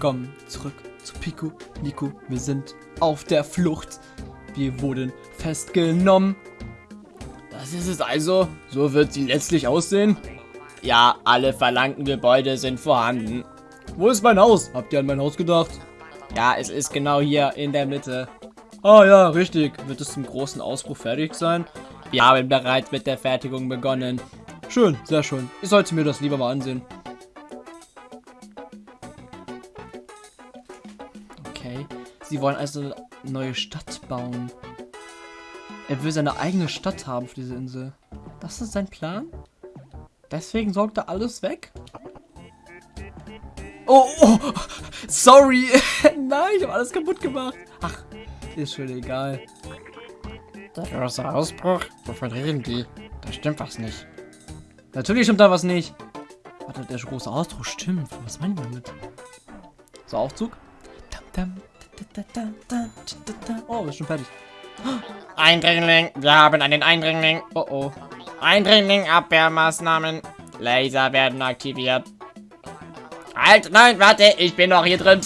Willkommen zurück zu Pico, Nico. Wir sind auf der Flucht. Wir wurden festgenommen. Das ist es also. So wird sie letztlich aussehen. Ja, alle verlangten Gebäude sind vorhanden. Wo ist mein Haus? Habt ihr an mein Haus gedacht? Ja, es ist genau hier in der Mitte. Ah ja, richtig. Wird es zum großen Ausbruch fertig sein? Wir haben bereits mit der Fertigung begonnen. Schön, sehr schön. Ich sollte mir das lieber mal ansehen. Sie wollen also eine neue Stadt bauen. Er will seine eigene Stadt haben für diese Insel. Das ist sein Plan? Deswegen sorgt er alles weg? Oh, oh sorry. Nein, ich habe alles kaputt gemacht. Ach, ist schon egal. Der große Ausbruch? Wovon reden die? Da stimmt was nicht. Natürlich stimmt da was nicht. Warte, der große Ausbruch stimmt. Was meinen wir damit? So, Aufzug. Oh, ist schon fertig. Eindringling, wir haben einen Eindringling. Oh oh. Eindringling, Abwehrmaßnahmen. Laser werden aktiviert. Halt, nein, warte, ich bin noch hier drin.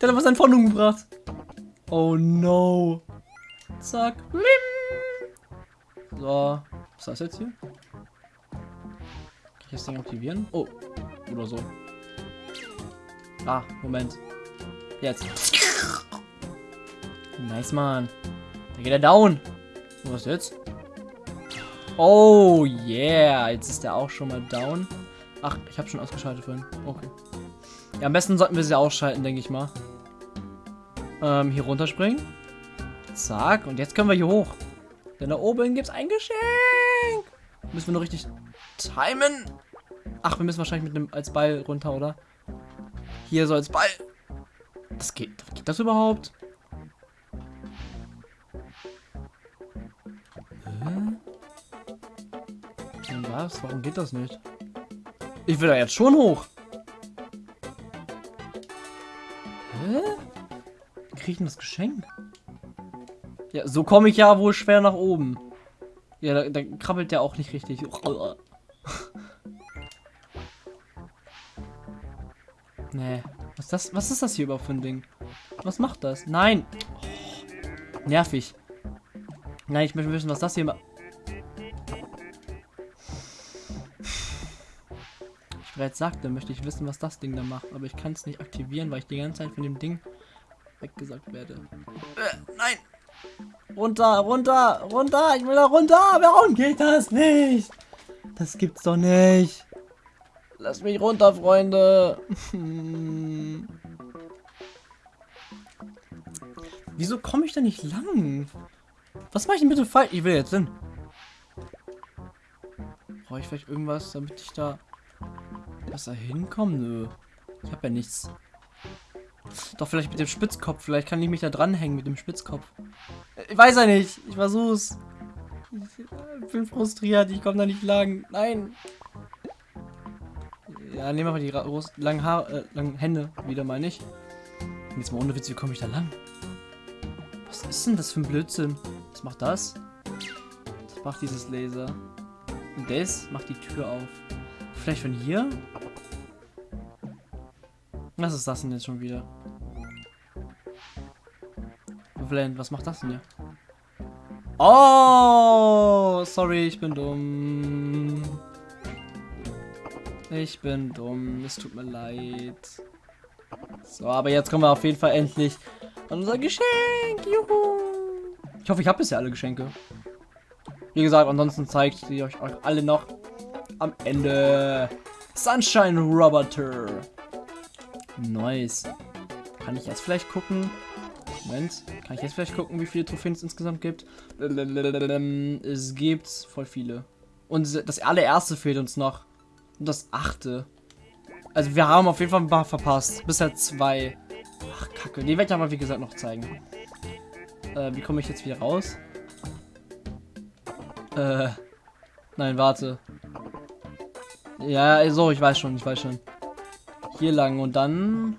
Der hat was in Fondung gebracht. Oh no. Zack. So. Was ist das jetzt hier? Kann ich das Ding aktivieren? Oh. Oder so. Ah, Moment. Jetzt. Nice, Mann. Da geht er down. Was jetzt? Oh, yeah. Jetzt ist er auch schon mal down. Ach, ich habe schon ausgeschaltet vorhin. Okay. Ja, am besten sollten wir sie ausschalten, denke ich mal. Ähm, hier runterspringen. Zack. Und jetzt können wir hier hoch. Denn da oben gibt es ein Geschenk. Müssen wir nur richtig timen. Ach, wir müssen wahrscheinlich mit dem als Ball runter, oder? Hier so als Ball. Das geht. Geht das überhaupt? Hä? Was? Warum geht das nicht? Ich will da jetzt schon hoch. Hä? Wie kriege ich denn das Geschenk? Ja, so komme ich ja wohl schwer nach oben. Ja, da, da krabbelt der auch nicht richtig. nee. Was ist, das, was ist das hier überhaupt für ein Ding? Was macht das? Nein. Oh, nervig. Nein, ich möchte wissen, was das hier macht. Ich bereits sagte, möchte ich wissen, was das Ding da macht. Aber ich kann es nicht aktivieren, weil ich die ganze Zeit von dem Ding weggesagt werde. Äh, nein. Runter, runter, runter. Ich will da runter. Warum geht das nicht? Das gibt's doch nicht. Lass mich runter, Freunde. Wieso komme ich da nicht lang? Was mache ich denn bitte falsch? Ich will jetzt hin. Brauche ich vielleicht irgendwas, damit ich da besser hinkomme? Nö. Ich habe ja nichts. Doch vielleicht mit dem Spitzkopf. Vielleicht kann ich mich da dranhängen mit dem Spitzkopf. Ich weiß ja nicht. Ich versuch's. Ich bin frustriert. Ich komme da nicht lang. Nein. Ja, nehmen wir mal die langen, Haar, äh, langen Hände wieder mal nicht. Jetzt mal ohne Witz, wie komme ich da lang? Was ist denn das für ein Blödsinn? Was macht das? Was macht dieses Laser? Und das macht die Tür auf. Vielleicht von hier? Was ist das denn jetzt schon wieder? Blend, was macht das denn hier? Oh, sorry, ich bin dumm. Ich bin dumm, es tut mir leid. So, aber jetzt kommen wir auf jeden Fall endlich an unser Geschenk. Juhu. Ich hoffe, ich habe bisher alle Geschenke. Wie gesagt, ansonsten zeigt ich euch alle noch am Ende. Sunshine Roboter. Nice. Kann ich jetzt vielleicht gucken? Moment. Kann ich jetzt vielleicht gucken, wie viele Trophäen es insgesamt gibt? Es gibt voll viele. Und das allererste fehlt uns noch. Und das achte. Also wir haben auf jeden Fall ein paar verpasst. Bisher zwei. Ach, kacke. Die werde ich aber wie gesagt noch zeigen. Äh, wie komme ich jetzt wieder raus? Äh. Nein, warte. Ja, so, ich weiß schon, ich weiß schon. Hier lang und dann...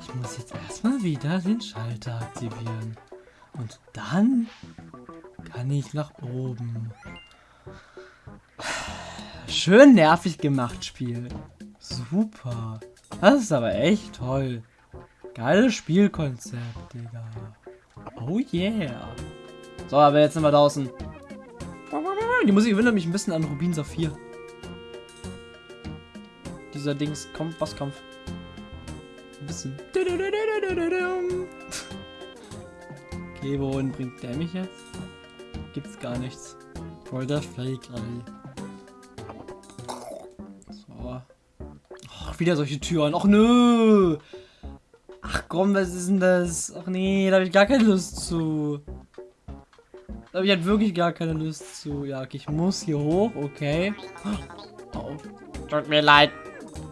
Ich muss jetzt erstmal wieder den Schalter aktivieren. Und dann kann ich nach oben. Schön nervig gemacht, Spiel. Super. Das ist aber echt toll. Geiles Spielkonzept, Digga. Oh yeah. So, aber jetzt sind wir draußen. Die Musik erinnert mich ein bisschen an Rubin Saphir. Dieser Dings, kommt, Bosskampf. Ein bisschen. Okay, wohin bringt der mich jetzt? Gibt's gar nichts. Voll der Fake, ey. So. Ach, wieder solche Türen. Ach nö. Ach komm, was ist denn das? Ach nee, da habe ich gar keine Lust zu. Da habe ich halt wirklich gar keine Lust zu. Ja, okay, ich muss hier hoch, okay. Oh. Tut mir leid.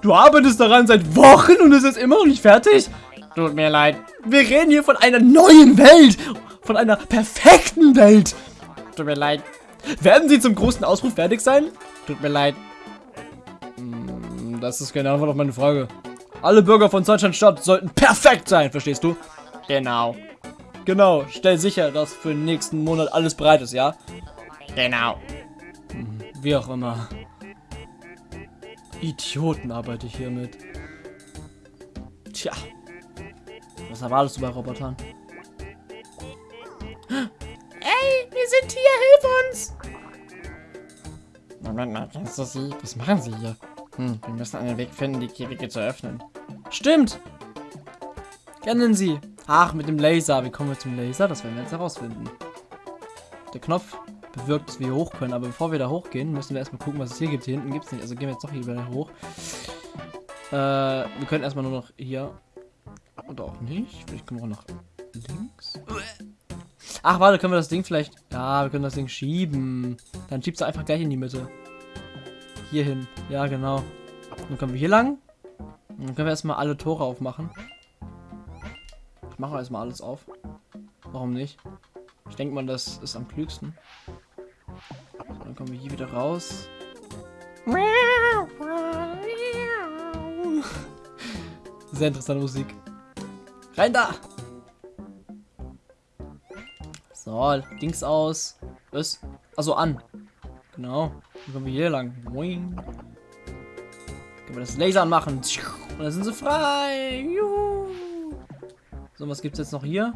Du arbeitest daran seit Wochen und es ist immer noch nicht fertig? Tut mir leid. Wir reden hier von einer neuen Welt. Von einer perfekten Welt. Tut mir leid. Werden sie zum großen Ausruf fertig sein? Tut mir leid. Hm, Das ist keine Antwort auf meine Frage. Alle Bürger von Sunshine Stadt sollten perfekt sein, verstehst du? Genau. Genau, stell sicher, dass für den nächsten Monat alles bereit ist, ja? Genau. Wie auch immer. Idioten arbeite ich hier mit. Tja. Was erwartest du bei Robotern? Mal, kennst du sie? Was machen sie hier? Hm, wir müssen einen Weg finden, die Käfige zu öffnen. Stimmt! Kennen Sie. Ach, mit dem Laser. Wie kommen wir zum Laser? Das werden wir jetzt herausfinden. Der Knopf bewirkt, dass wir hier hoch können. Aber bevor wir da hochgehen, müssen wir erstmal gucken, was es hier gibt. Hier hinten gibt es nicht. Also gehen wir jetzt doch hier wieder hoch. Äh, wir können erstmal nur noch hier. Oder auch nicht. Vielleicht können wir auch nach links. Ach, warte, können wir das Ding vielleicht... Ja, wir können das Ding schieben. Dann schiebst du einfach gleich in die Mitte. Hier hin. Ja, genau. Dann können wir hier lang. Und dann können wir erstmal alle Tore aufmachen. Ich mache erstmal alles auf. Warum nicht? Ich denke mal, das ist am klügsten. So, dann kommen wir hier wieder raus. Sehr interessante Musik. Rein da! So, Dings aus. Was? Also an. Genau. Dann kommen wir hier lang. Boing. Können wir das Laser anmachen. Und dann sind sie frei. Juhu. So, was gibt's jetzt noch hier?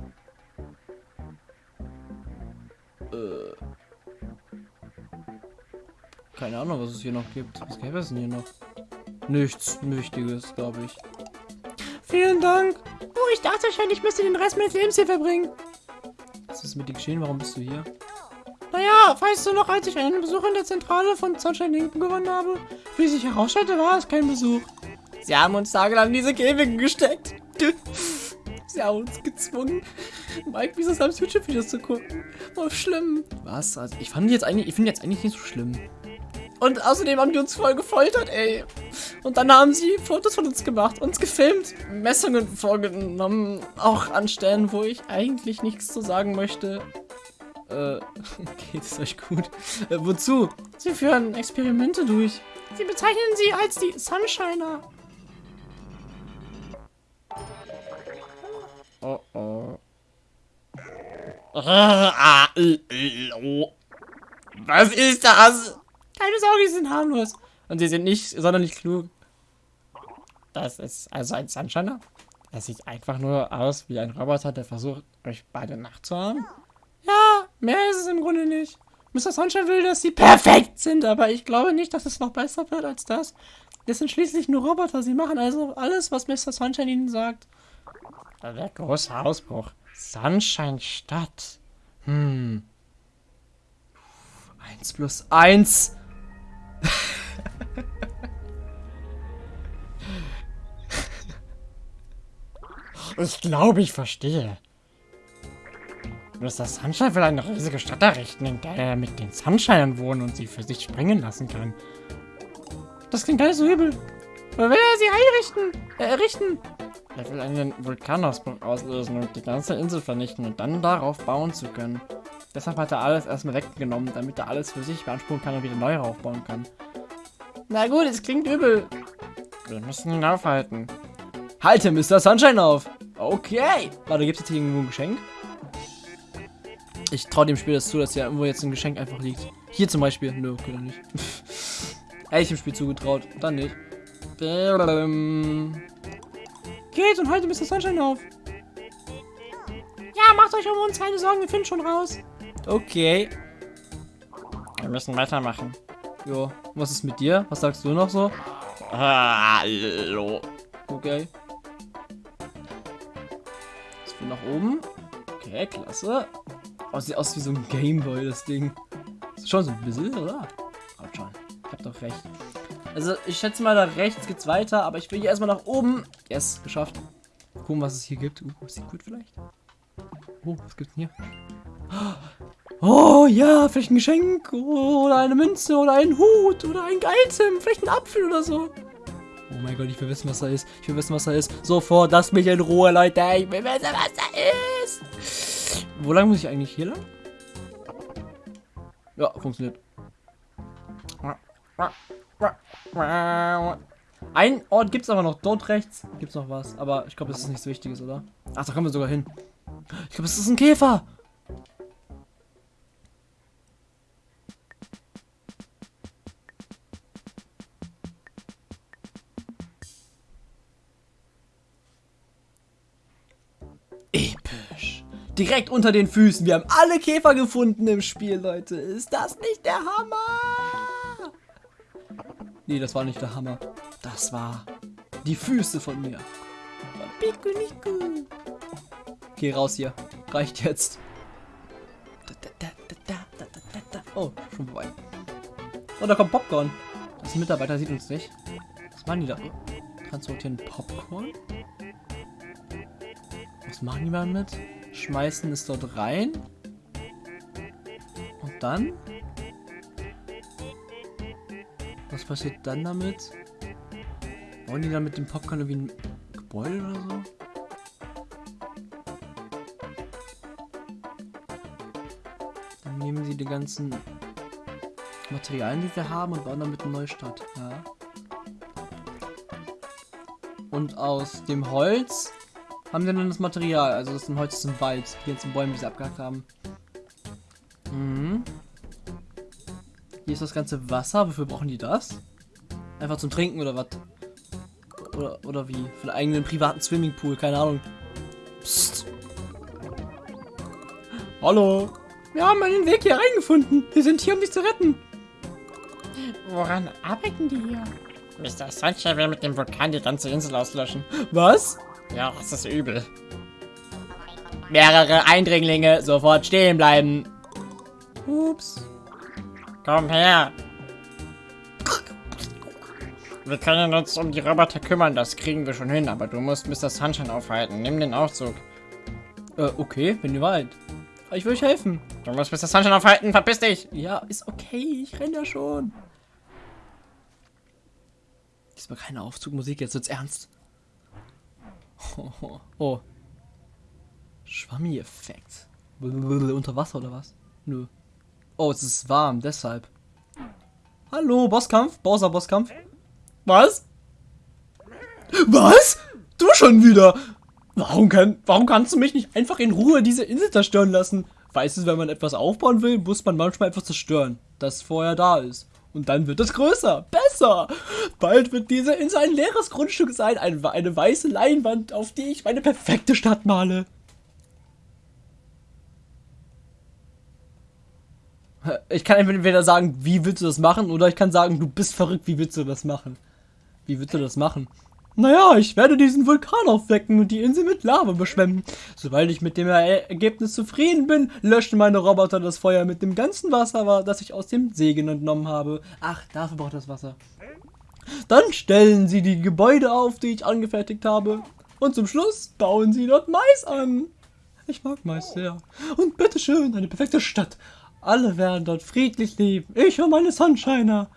Äh. Keine Ahnung, was es hier noch gibt. Was gäbe es denn hier noch? Nichts Wichtiges, glaube ich. Vielen Dank. Oh, ich dachte schon, ich müsste den Rest meines Lebens hier verbringen. Was ist mit dir geschehen? Warum bist du hier? Weißt du noch, als ich einen Besuch in der Zentrale von Sunshine Lincoln gewonnen habe? Wie sich herausstellte, war es kein Besuch. Sie haben uns tagelang in diese Käfige gesteckt. Sie haben uns gezwungen, Mike wieso Sam's YouTube-Videos zu gucken. Oh, schlimm. Was? Also, ich fand jetzt eigentlich, ich finde jetzt eigentlich nicht so schlimm. Und außerdem haben die uns voll gefoltert, ey. Und dann haben sie Fotos von uns gemacht, uns gefilmt, Messungen vorgenommen, auch an Stellen, wo ich eigentlich nichts zu sagen möchte. Äh, geht es euch gut? Äh, wozu? Sie führen Experimente durch. Sie bezeichnen sie als die Sunshiner. Oh oh. Was ist das? Keine Sorge, sie sind harmlos. Und sie sind nicht sonderlich klug. Das ist also ein Sunshiner? Er sieht einfach nur aus wie ein Roboter, der versucht, euch beide nachzuahmen. Mehr ist es im Grunde nicht. Mr. Sunshine will, dass sie perfekt sind, aber ich glaube nicht, dass es noch besser wird als das. Das sind schließlich nur Roboter. Sie machen also alles, was Mr. Sunshine ihnen sagt. Der große Ausbruch. Sunshine Stadt. Hm. 1 plus 1. Ich glaube, ich verstehe. Mr. Sunshine will eine riesige Stadt errichten, in der er mit den Sunshinern wohnen und sie für sich springen lassen kann. Das klingt gar nicht so übel. Aber will er sie einrichten? Äh, errichten? Er will einen Vulkanausbruch auslösen und die ganze Insel vernichten und dann darauf bauen zu können. Deshalb hat er alles erstmal weggenommen, damit er alles für sich beanspruchen kann und wieder neu aufbauen kann. Na gut, es klingt übel. Wir müssen ihn aufhalten. Halte Mr. Sunshine auf. Okay. Warte, gibt es jetzt hier irgendwo ein Geschenk? Ich traue dem Spiel das zu, dass ja irgendwo jetzt ein Geschenk einfach liegt. Hier zum Beispiel. Nö, okay, dann nicht. Hätte ich dem Spiel zugetraut. Dann nicht. Geht und halte Mr. Sunshine auf. Ja, macht euch um uns keine Sorgen, wir finden schon raus. Okay. Wir müssen weitermachen. Jo. Was ist mit dir? Was sagst du noch so? Hallo. Okay. Jetzt wir nach oben. Okay, klasse. Oh, sieht aus wie so ein Gameboy, das Ding. Schon so ein bisschen, oder? Kommt schon. Ich hab doch recht. Also, ich schätze mal, da rechts geht's weiter, aber ich will hier erstmal nach oben. Yes, geschafft. Gucken, was es hier gibt. Uh, gut vielleicht. Oh, was gibt's denn hier? Oh ja, vielleicht ein Geschenk oder eine Münze oder ein Hut oder ein Item, vielleicht ein Apfel oder so. Oh mein Gott, ich will wissen, was da ist. Ich will wissen, was da ist. Sofort, lasst mich in Ruhe, Leute. Ich will wissen, was da ist. Wo lang muss ich eigentlich hier lang? Ja, funktioniert. Ein Ort gibt es aber noch. Dort rechts gibt es noch was. Aber ich glaube, das ist nichts Wichtiges, oder? Ach, da kommen wir sogar hin. Ich glaube, es ist ein Käfer. Episch. Direkt unter den Füßen. Wir haben alle Käfer gefunden im Spiel, Leute. Ist das nicht der Hammer? Nee, das war nicht der Hammer. Das war die Füße von mir. Geh raus hier. Reicht jetzt. Oh, schon vorbei. Oh, da kommt Popcorn. Das Mitarbeiter sieht uns nicht. Was machen die da? Transportieren Popcorn? Was machen die damit? Schmeißen es dort rein. Und dann? Was passiert dann damit? Wollen die dann mit dem Popcorn irgendwie ein Gebäude oder so? Dann nehmen sie die ganzen Materialien, die wir haben und bauen damit eine neue Stadt. Ja. Und aus dem Holz haben wir dann das Material. Also das ist Holz im Wald. Die ganzen Bäume, die sie abgehackt haben. Mhm. Hier ist das ganze Wasser. Wofür brauchen die das? Einfach zum Trinken oder was? Oder, oder wie? Für einen eigenen privaten Swimmingpool, keine Ahnung. Psst. Hallo. Wir haben einen Weg hier reingefunden. Wir sind hier, um dich zu retten. Woran arbeiten die hier? Mr. Sunshine will mit dem Vulkan die ganze Insel auslöschen. Was? Ja, das ist übel. Mehrere Eindringlinge sofort stehen bleiben. Ups. Komm her. Wir können uns um die Roboter kümmern, das kriegen wir schon hin, aber du musst Mr. Sunshine aufhalten. Nimm den Aufzug. Äh, okay, ihr wollt. Ich will euch helfen. Du musst Mr. Sunshine aufhalten, verpiss dich! Ja, ist okay, ich renn ja schon. Diesmal keine Aufzugmusik, jetzt wird's ernst. Oh, oh. Schwammi-Effekt. Unter Wasser oder was? Nö. Oh, es ist warm, deshalb. Hallo, Bosskampf? Bowser Bosskampf? Was? Was? Du schon wieder? Warum, kann, warum kannst du mich nicht einfach in Ruhe diese Insel zerstören lassen? Weißt du, wenn man etwas aufbauen will, muss man manchmal etwas zerstören, das vorher da ist. Und dann wird es größer, besser. Bald wird diese Insel ein leeres Grundstück sein, eine, eine weiße Leinwand, auf die ich meine perfekte Stadt male. Ich kann entweder sagen, wie willst du das machen, oder ich kann sagen, du bist verrückt, wie willst du das machen? Wie willst du das machen? Naja, ich werde diesen Vulkan aufwecken und die Insel mit Lava beschwemmen. Sobald ich mit dem Ergebnis zufrieden bin, löschen meine Roboter das Feuer mit dem ganzen Wasser, das ich aus dem Segen entnommen habe. Ach, dafür braucht das Wasser. Dann stellen sie die Gebäude auf, die ich angefertigt habe. Und zum Schluss bauen sie dort Mais an. Ich mag Mais sehr. Und bitteschön, eine perfekte Stadt. Alle werden dort friedlich leben. Ich und meine Sunshiner.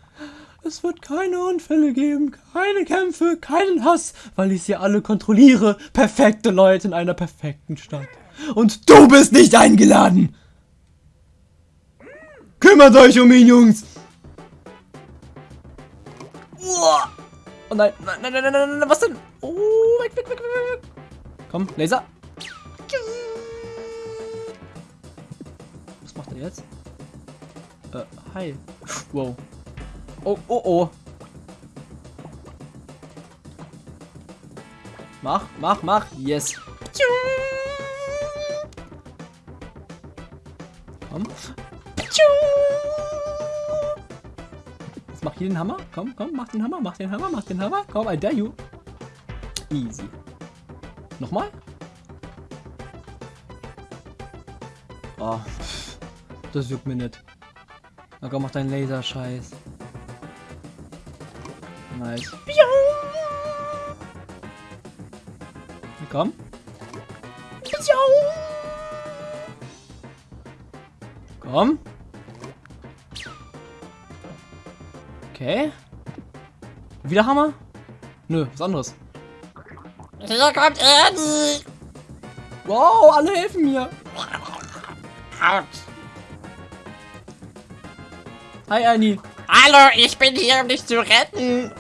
Es wird keine Unfälle geben, keine Kämpfe, keinen Hass, weil ich sie alle kontrolliere. Perfekte Leute in einer perfekten Stadt. Und du bist nicht eingeladen. Kümmert euch um ihn, Jungs. Oh nein, nein, nein, nein, nein, nein, was denn? Oh, weg, weg, weg, weg, weg. Komm, Laser. Was macht er jetzt? Äh, hi. Wow. Oh, oh, oh. Mach, mach, mach. Yes. Komm. Jetzt mach hier den Hammer. Komm, komm, mach den Hammer, mach den Hammer, mach den Hammer. Komm, I dare you. Easy. Nochmal. Oh, das juckt mir nicht. Na komm, mach deinen Laserscheiß. Nice. Komm. Komm. Okay. Wieder Hammer? Nö, was anderes. Hier kommt Ernie. Wow, alle helfen mir. Out. Hi, Annie. Hallo, ich bin hier, um dich zu retten.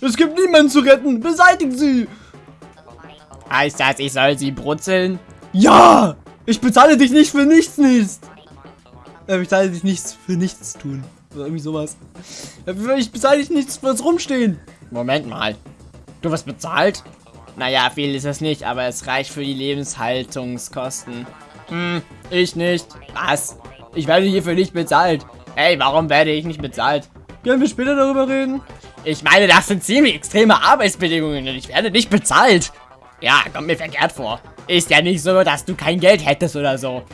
Es gibt niemanden zu retten. Beseitigt sie. Heißt das, ich soll sie brutzeln? Ja! Ich bezahle dich nicht für nichts, nichts. Äh, ich bezahle dich nichts für nichts tun. Oder irgendwie sowas. Äh, Ich bezahle dich nichts fürs Rumstehen. Moment mal. Du wirst bezahlt? Naja, viel ist es nicht, aber es reicht für die Lebenshaltungskosten. Hm, ich nicht. Was? Ich werde hierfür nicht bezahlt. Hey, warum werde ich nicht bezahlt? Können wir später darüber reden? Ich meine, das sind ziemlich extreme Arbeitsbedingungen und ich werde nicht bezahlt. Ja, kommt mir verkehrt vor. Ist ja nicht so, dass du kein Geld hättest oder so.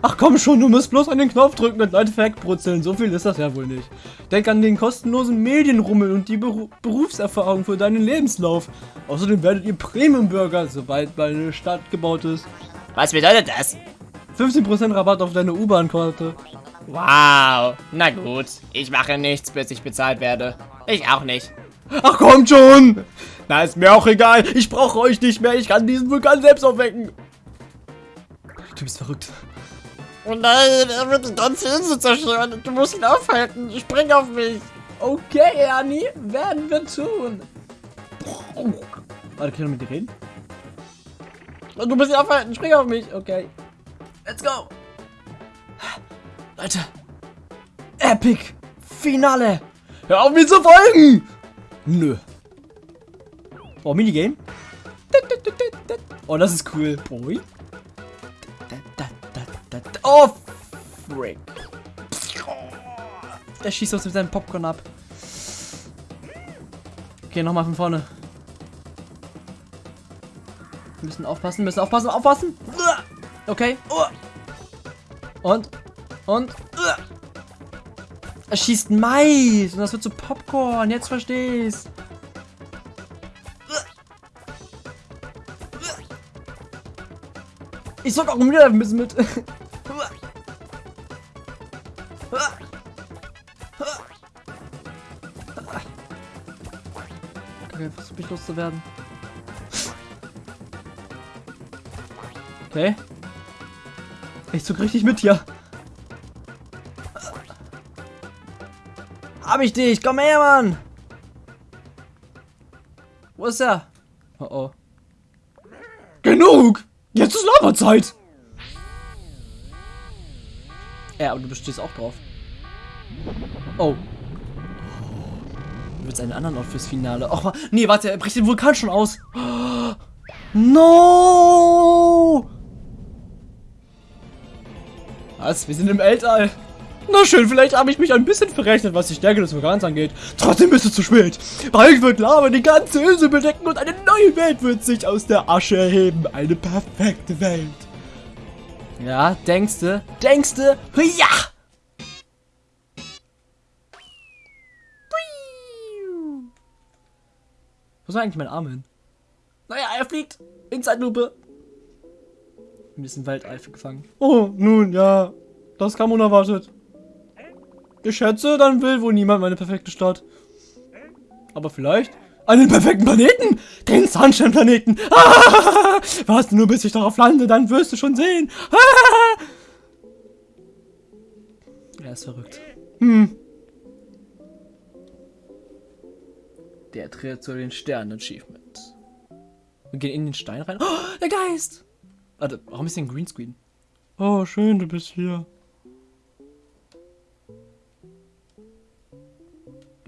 Ach komm schon, du musst bloß an den Knopf drücken und Leute wegbrutzeln. So viel ist das ja wohl nicht. Denk an den kostenlosen Medienrummel und die Beru Berufserfahrung für deinen Lebenslauf. Außerdem werdet ihr Premium-Bürger, sobald meine Stadt gebaut ist. Was bedeutet das? 15% Rabatt auf deine U-Bahn-Karte. Wow. Na gut, ich mache nichts, bis ich bezahlt werde. Ich auch nicht. Ach kommt schon! Na, ist mir auch egal. Ich brauche euch nicht mehr. Ich kann diesen Vulkan selbst aufwecken. Du bist verrückt. Oh nein, er wird die ganze Insel zerstören. Du musst ihn aufhalten. Spring auf mich. Okay, Ernie, werden wir tun. Warte, kann ich noch mit dir reden? Du musst ihn aufhalten. Spring auf mich. Okay. Let's go. Leute. Epic. Finale. Hör auf mir zu folgen. Nö. Oh, Minigame. Oh, das ist cool. Boy. Oh, frick. Der schießt uns mit seinem Popcorn ab. Okay, nochmal von vorne. Wir müssen aufpassen, müssen aufpassen, aufpassen. Okay. Und, und. Er schießt Mais und das wird zu Popcorn. Jetzt versteh's. Ich soll auch wieder ein bisschen mit. Okay, versuch mich loszuwerden. Okay. Ich zog richtig mit hier. Hab ich dich? Komm her, Mann! Wo ist er? Oh oh. Genug! Jetzt ist Lavazeit! Ja, aber du bestehst auch drauf. Oh. Du willst einen anderen Ort fürs Finale. Och, nee, warte, er bricht den Vulkan schon aus. No! Was? Wir sind im Weltall. Na schön, vielleicht habe ich mich ein bisschen verrechnet, was die Stärke des Vulkans angeht. Trotzdem ist es zu spät. Bald wird Lava die ganze Insel bedecken und eine neue Welt wird sich aus der Asche erheben. Eine perfekte Welt. Ja, denkste, denkste, ja! Wo soll eigentlich mein Arm hin? Naja, er fliegt. In Zeitlupe. Ein bisschen Waldeife gefangen. Oh, nun, ja. Das kam unerwartet. Ich schätze, dann will wohl niemand meine perfekte Stadt. Aber vielleicht einen perfekten Planeten. Den Sunshine-Planeten. Ah, warte nur, bis ich darauf lande, dann wirst du schon sehen. Ah. Er ist verrückt. Hm. Der tritt zu den Sternen-Achievement. Wir gehen in den Stein rein. Oh, der Geist! Warte, warum ist ein Greenscreen? Oh, schön, du bist hier.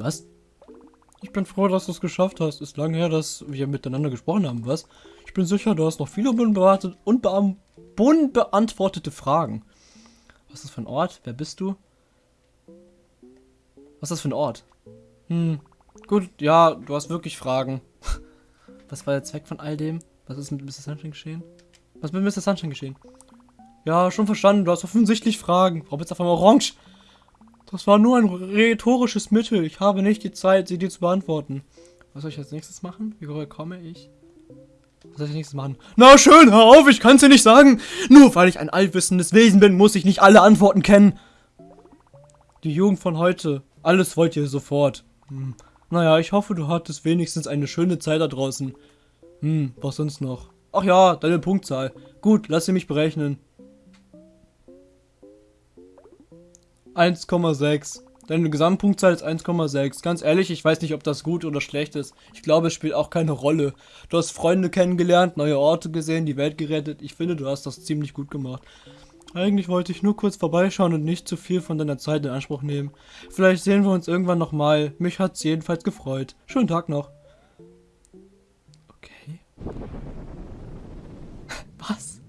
Was? Ich bin froh, dass du es geschafft hast. Ist lange her, dass wir miteinander gesprochen haben, was? Ich bin sicher, du hast noch viele unbeantwortete, unbeam- unbeantwortete Fragen. Was ist das für ein Ort? Wer bist du? Was ist das für ein Ort? Hm, gut, ja, du hast wirklich Fragen. Was war der Zweck von all dem? Was ist mit Mr. Sunshine geschehen? Was ist mit Mr. Sunshine geschehen? Ja, schon verstanden, du hast offensichtlich Fragen. Warum jetzt auf einmal orange? Das war nur ein rhetorisches Mittel. Ich habe nicht die Zeit, sie dir zu beantworten. Was soll ich als nächstes machen? Wie komme ich? Was soll ich als nächstes machen? Na schön, hör auf, ich kann's dir nicht sagen. Nur weil ich ein allwissendes Wesen bin, muss ich nicht alle Antworten kennen. Die Jugend von heute. Alles wollt ihr sofort. Hm. Naja, ich hoffe, du hattest wenigstens eine schöne Zeit da draußen. Hm, was sonst noch? Ach ja, deine Punktzahl. Gut, lass sie mich berechnen. 1,6. Deine Gesamtpunktzahl ist 1,6. Ganz ehrlich, ich weiß nicht, ob das gut oder schlecht ist. Ich glaube, es spielt auch keine Rolle. Du hast Freunde kennengelernt, neue Orte gesehen, die Welt gerettet. Ich finde, du hast das ziemlich gut gemacht. Eigentlich wollte ich nur kurz vorbeischauen und nicht zu viel von deiner Zeit in Anspruch nehmen. Vielleicht sehen wir uns irgendwann nochmal. Mich hat's jedenfalls gefreut. Schönen Tag noch. Okay. Was?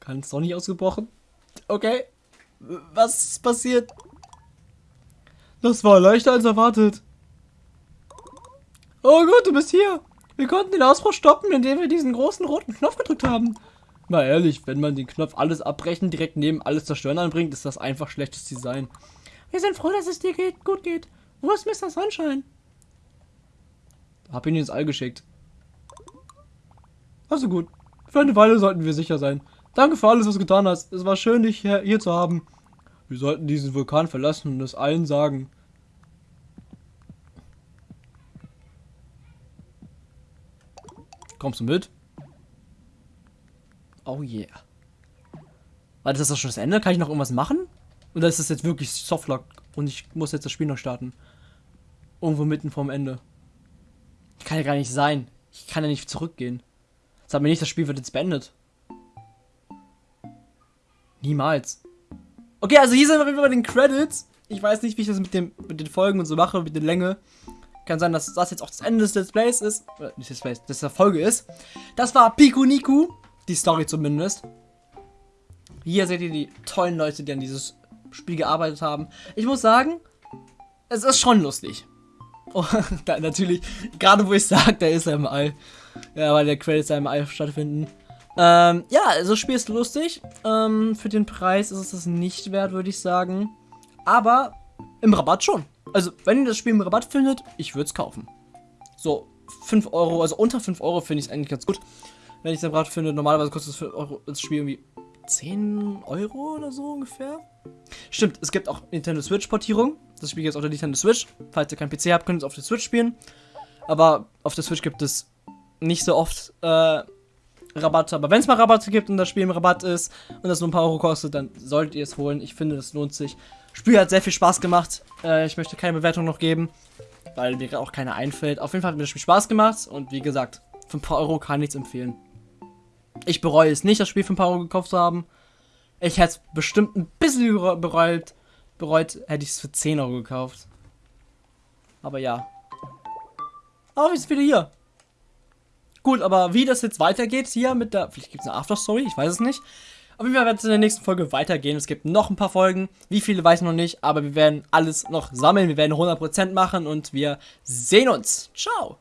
Ganz doch nicht ausgebrochen? Okay. Was ist passiert? Das war leichter als erwartet. Oh Gott, du bist hier. Wir konnten den Ausbruch stoppen, indem wir diesen großen roten Knopf gedrückt haben. Mal ehrlich, wenn man den Knopf alles abbrechen, direkt neben alles zerstören anbringt, ist das einfach schlechtes Design. Wir sind froh, dass es dir geht, gut geht. Wo ist Mr. Sunshine? Hab ihn ins All geschickt. Also gut. Für eine Weile sollten wir sicher sein. Danke für alles, was du getan hast. Es war schön, dich hier, hier zu haben. Wir sollten diesen Vulkan verlassen und es allen sagen. Kommst du mit? Oh yeah. Warte, ist das schon das Ende? Kann ich noch irgendwas machen? Oder ist das jetzt wirklich Softlock und ich muss jetzt das Spiel noch starten? Irgendwo mitten vorm Ende. Kann ja gar nicht sein. Ich kann ja nicht zurückgehen. Sag mir nicht, das Spiel wird jetzt beendet. Niemals. Okay, also hier sind wir bei den Credits. Ich weiß nicht, wie ich das mit, dem, mit den Folgen und so mache, mit der Länge. Kann sein, dass das jetzt auch das Ende des Let's Plays ist. Oder nicht Let's Plays, das der Folge ist. Das war Piku Niku. Die Story zumindest. Hier seht ihr die tollen Leute, die an dieses Spiel gearbeitet haben. Ich muss sagen, es ist schon lustig. Oh, da, natürlich, gerade wo ich sage, der ist er im All. Ja, weil der Credits im All stattfinden. Ähm, ja, also das Spiel ist lustig. Ähm, für den Preis ist es das nicht wert, würde ich sagen. Aber im Rabatt schon. Also, wenn ihr das Spiel im Rabatt findet, ich würde es kaufen. So, 5 Euro, also unter 5 Euro finde ich es eigentlich ganz gut. Wenn ich es im Rabatt finde, normalerweise kostet das, Euro, das Spiel irgendwie 10 Euro oder so ungefähr. Stimmt, es gibt auch Nintendo Switch-Portierung. Das Spiel gibt es auf der Nintendo Switch. Falls ihr keinen PC habt, könnt ihr es auf der Switch spielen. Aber auf der Switch gibt es nicht so oft äh, Rabatte. Aber wenn es mal Rabatte gibt und das Spiel im Rabatt ist und das nur ein paar Euro kostet, dann solltet ihr es holen. Ich finde, das lohnt sich. Spiel hat sehr viel Spaß gemacht. Äh, ich möchte keine Bewertung noch geben, weil mir auch keine einfällt. Auf jeden Fall hat mir das Spiel Spaß gemacht und wie gesagt, für ein paar Euro kann ich es empfehlen. Ich bereue es nicht, das Spiel für ein paar Euro gekauft zu haben. Ich hätte es bestimmt ein bisschen bereut. Bereut hätte ich es für 10 Euro gekauft. Aber ja. Aber wir sind wieder hier. Gut, aber wie das jetzt weitergeht hier mit der... Vielleicht gibt es eine Afterstory, ich weiß es nicht. Auf jeden Fall wird es in der nächsten Folge weitergehen. Es gibt noch ein paar Folgen. Wie viele weiß ich noch nicht, aber wir werden alles noch sammeln. Wir werden 100% machen und wir sehen uns. Ciao.